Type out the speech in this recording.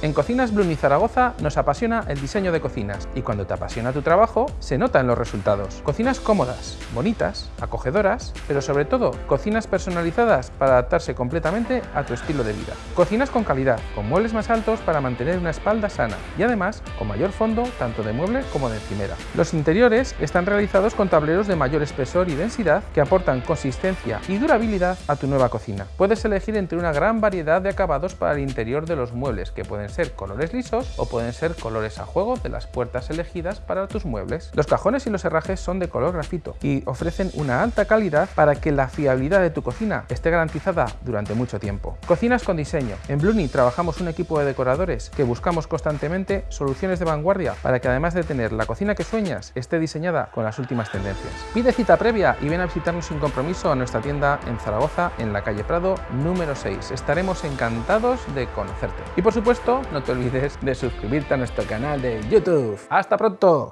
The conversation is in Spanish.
En Cocinas Blumi Zaragoza nos apasiona el diseño de cocinas y cuando te apasiona tu trabajo se nota en los resultados. Cocinas cómodas, bonitas, acogedoras, pero sobre todo cocinas personalizadas para adaptarse completamente a tu estilo de vida. Cocinas con calidad, con muebles más altos para mantener una espalda sana y además con mayor fondo tanto de mueble como de encimera. Los interiores están realizados con tableros de mayor espesor y densidad que aportan consistencia y durabilidad a tu nueva cocina. Puedes elegir entre una gran variedad de acabados para el interior de los muebles que pueden ser colores lisos o pueden ser colores a juego de las puertas elegidas para tus muebles. Los cajones y los herrajes son de color grafito y ofrecen una alta calidad para que la fiabilidad de tu cocina esté garantizada durante mucho tiempo. Cocinas con diseño. En Bluni trabajamos un equipo de decoradores que buscamos constantemente soluciones de vanguardia para que además de tener la cocina que sueñas, esté diseñada con las últimas tendencias. Pide cita previa y ven a visitarnos sin compromiso a nuestra tienda en Zaragoza, en la calle Prado número 6. Estaremos encantados de conocerte. Y por supuesto, no te olvides de suscribirte a nuestro canal de YouTube. ¡Hasta pronto!